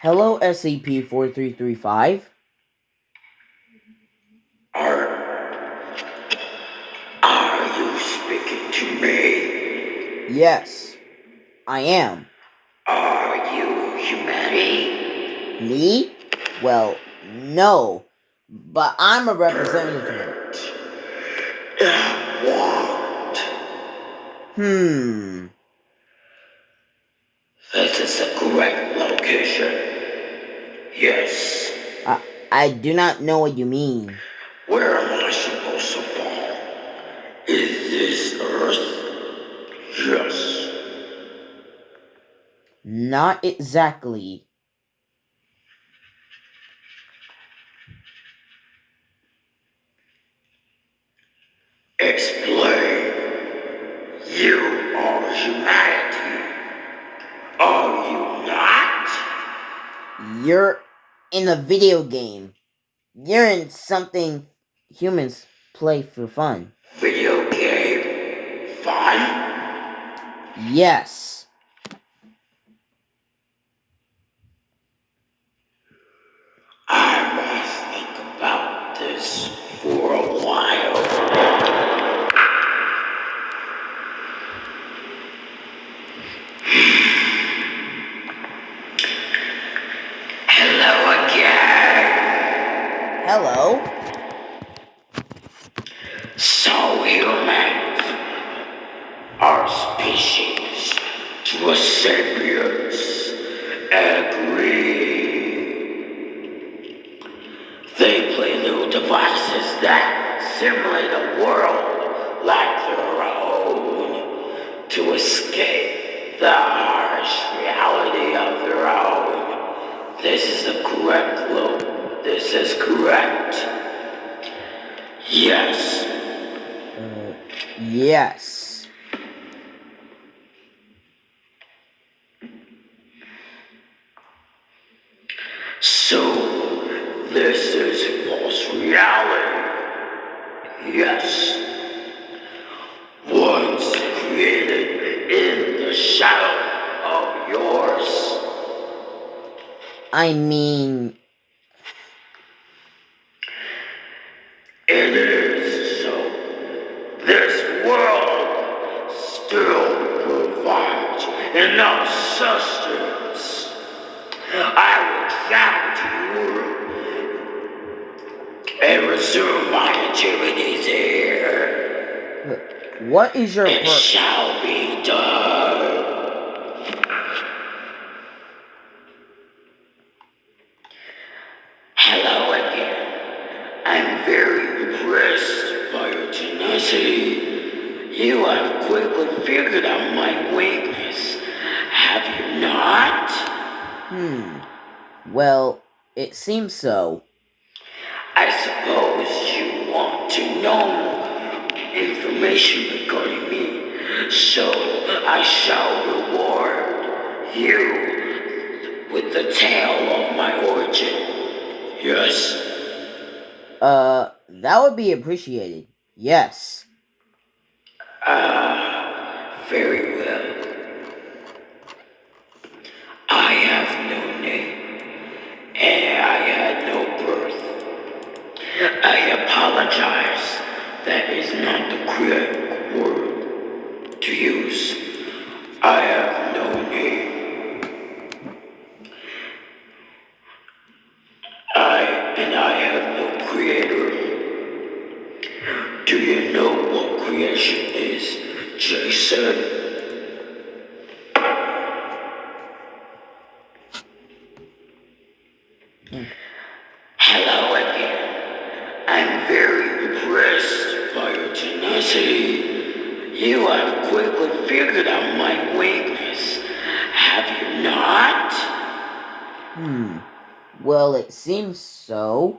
Hello, SCP-4335. Are... Are you speaking to me? Yes, I am. Are you humanity? Me? Well, no. But I'm a representative. What? Hmm. This is the correct location. Yes. I, I do not know what you mean. Where am I supposed to fall? Is this Earth? Yes. Not exactly. Explain. You are humanity. Are you not? You're in a video game. You're in something humans play for fun. Video game? Fun? Yes. I must think about this for a while. Hello again. Hello. So humans, our species, to a sapiens, agree. They play little devices that simulate a world like their own to escape the harsh reality of their own. This is the correct loop. This is correct. Yes. Uh, yes. So, this is false reality. Yes. Once created in the shadow of yours. I mean, It is so. This world still provides enough sustenance. I will travel to Europe and resume my activities here. what is your It shall be done. Hello again. I'm very impressed by your tenacity. You have quickly figured out my weakness. Have you not? Hmm. Well, it seems so. I suppose you want to know information regarding me, so I shall reward you with the tale of my origin. Yes, Uh, that would be appreciated. Yes. ah, very well. I have no name, and I had no birth. I apologize. That is not the correct word to use. I have no name. I and I have no creator. Do you know what creation is, Jason? Hello again. I'm very impressed by your tenacity. You have quickly figured out my weakness. Have you not? Hmm. Well, it seems so.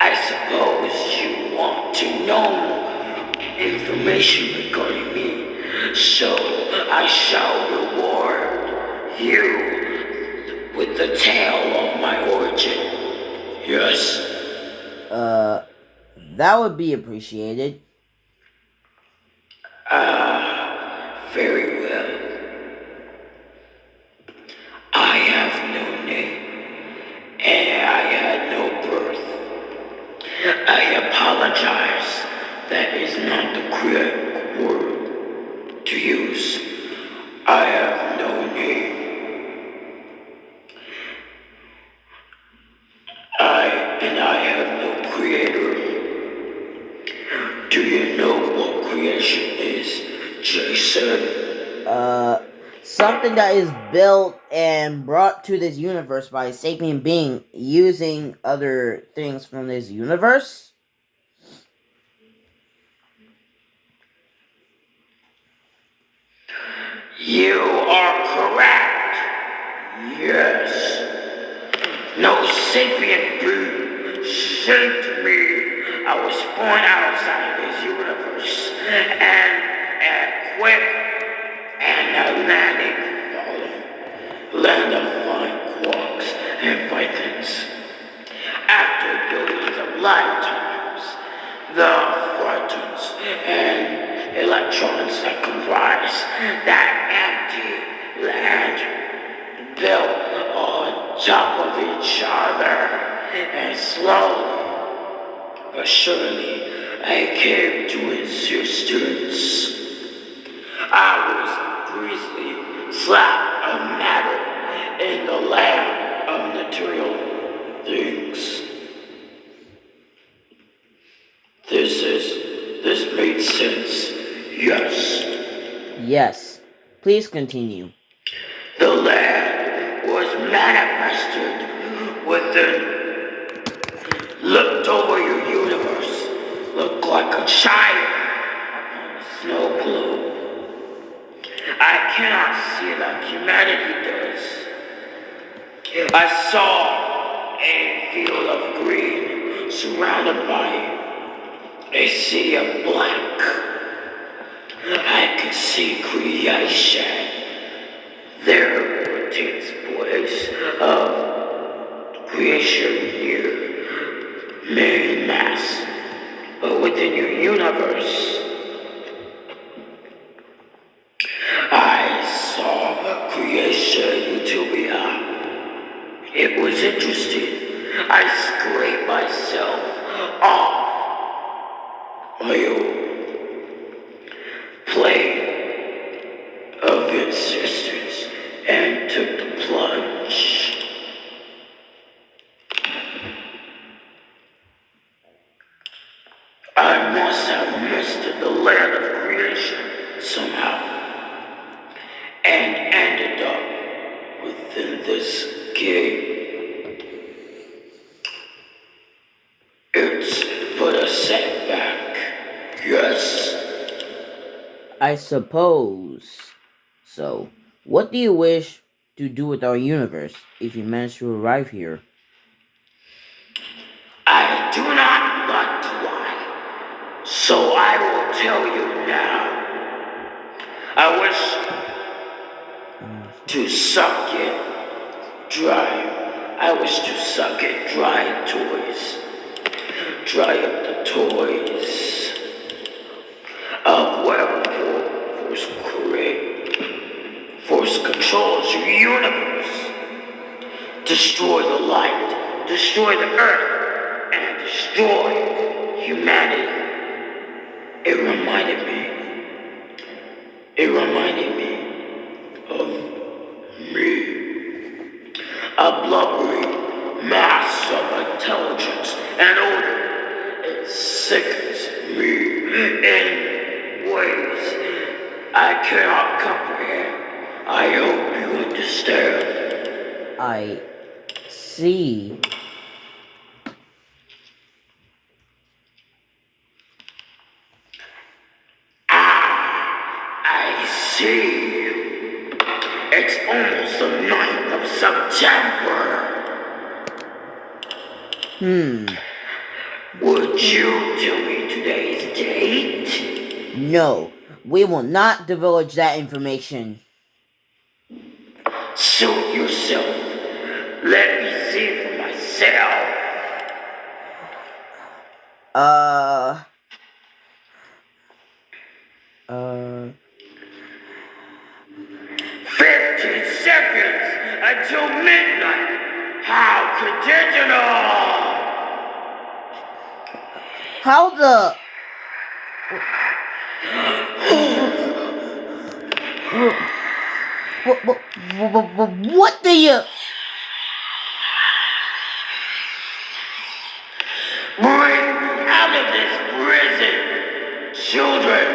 I suppose you want to know information regarding me, so I shall reward you with the tale of my origin. Yes, Uh, that would be appreciated. ah, very what creation is, Jason. Uh, something that is built and brought to this universe by a sapient being using other things from this universe. You are correct. Yes. No sapient being sent me. I was born outside and a quick and Atlantic fallen land of fine quarks and pythons. After billions of lifetimes, the photons and electrons that comprise that empty land built on top of each other and slowly but surely I came to existence. I was grisly slap of matter in the land of material things. This is, this made sense, yes. Yes. Please continue. The land was manifested within looked over looked like a child upon a snow globe. I cannot see like humanity does. I saw a field of green surrounded by a sea of black. I could see creation. There takes place of creation here main mass, but within your universe. I saw creation utopia. It was interesting. I scraped myself off my own plane of existence and took the plunge. I must have missed the land of creation somehow and ended up within this game. It's but a setback, yes. I suppose so. What do you wish to do with our universe if you manage to arrive here? I do not like to lie, so I will tell you now. I wish to suck it dry. I wish to suck it dry toys. Dry up the toys of whatever force create. Force controls your universe. Destroy the light, destroy the earth, and destroy humanity. It reminded me. It reminded me of me. A blubbery mass of intelligence and order. Sickens me in ways I cannot comprehend. I hope you understand. I see. Ah, I see. It's almost the 9th of September. Hmm. Would you tell me today's date? No, we will not divulge that information. Suit yourself. Let me see for myself. Uh. Uh. 15 seconds until midnight. How conditional! How the. What, what, what, what, what do you. Bring out of this prison, children,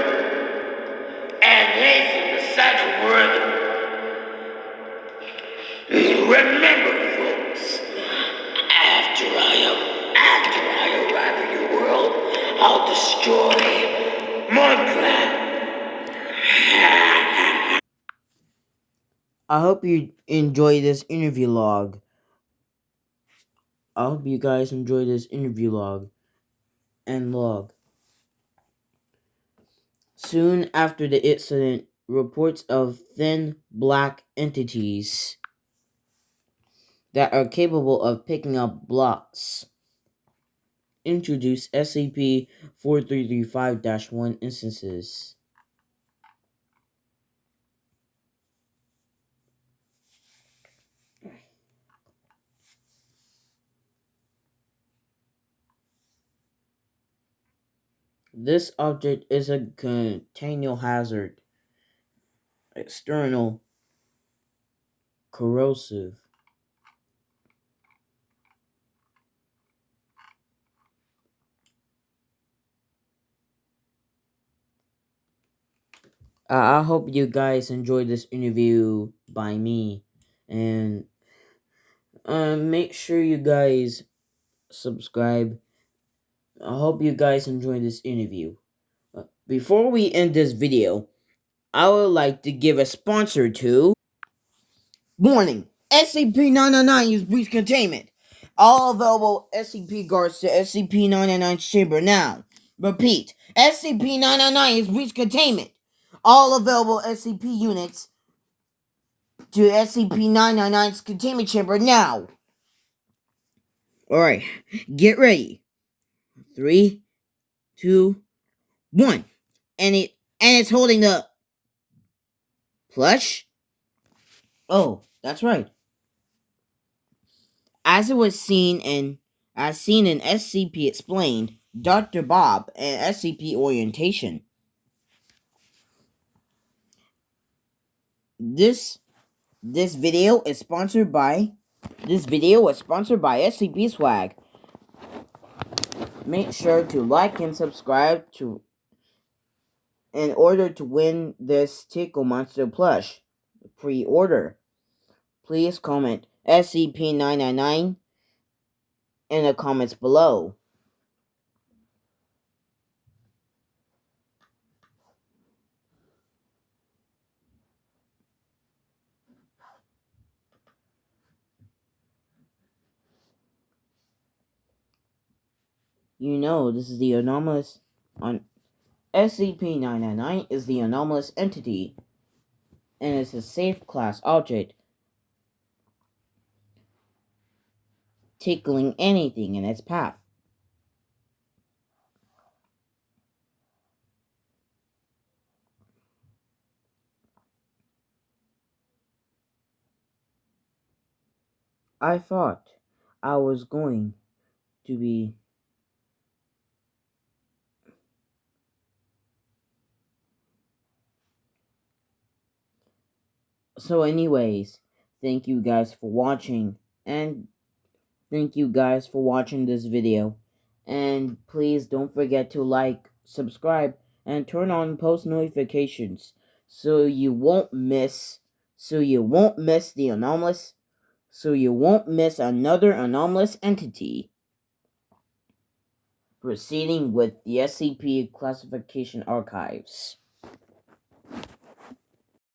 and hasten the sanctuary Remember, folks, after I after I arrive in your world, I hope you enjoy this interview log. I hope you guys enjoy this interview log and log. Soon after the incident, reports of thin black entities that are capable of picking up blocks introduce SCP-4335-1 instances. This object is a continual hazard, external, corrosive. I hope you guys enjoyed this interview by me, and uh, make sure you guys subscribe. I hope you guys enjoyed this interview. Uh, before we end this video, I would like to give a sponsor to Warning! SCP-999 use breach containment. All available SCP guards to SCP-999 chamber now. Repeat, SCP-999 is breach containment. All available SCP units to SCP-999's containment chamber now. Alright, get ready. Three, two, one. And it and it's holding the plush. Oh, that's right. As it was seen in as seen in SCP Explained, Dr. Bob, and SCP Orientation. This this video is sponsored by this video was sponsored by SCP Swag. Make sure to like and subscribe to in order to win this Tickle Monster plush pre-order. Please comment SCP-999 in the comments below. You know, this is the anomalous on SCP-999 is the anomalous entity and it's a safe class object tickling anything in its path. I thought I was going to be so anyways thank you guys for watching and thank you guys for watching this video. And please don't forget to like subscribe and turn on post notifications so you won't miss so you won't miss the anomalous so you won't miss another anomalous entity proceeding with the SCP classification archives